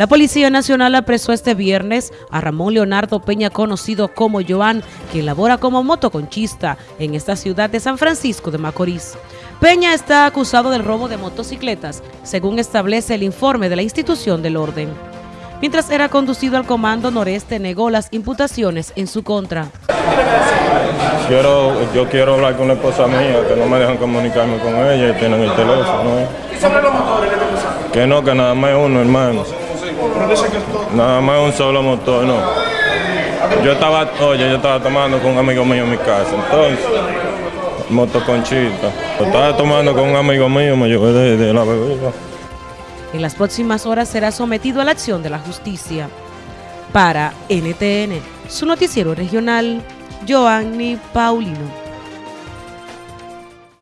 La Policía Nacional apresó este viernes a Ramón Leonardo Peña, conocido como Joan, quien labora como motoconchista en esta ciudad de San Francisco de Macorís. Peña está acusado del robo de motocicletas, según establece el informe de la institución del orden. Mientras era conducido al Comando Noreste, negó las imputaciones en su contra. Quiero, yo quiero hablar con la esposa mía, que no me dejan comunicarme con ella y tienen el teléfono. ¿Y sobre los motores Que no, que nada más uno, hermano. Nada más un solo motor, no. Yo estaba, oye, yo estaba tomando con un amigo mío en mi casa, entonces, motoconchita. Yo estaba tomando con un amigo mío, me llevé de la bebida. En las próximas horas será sometido a la acción de la justicia. Para NTN, su noticiero regional, Joanny Paulino.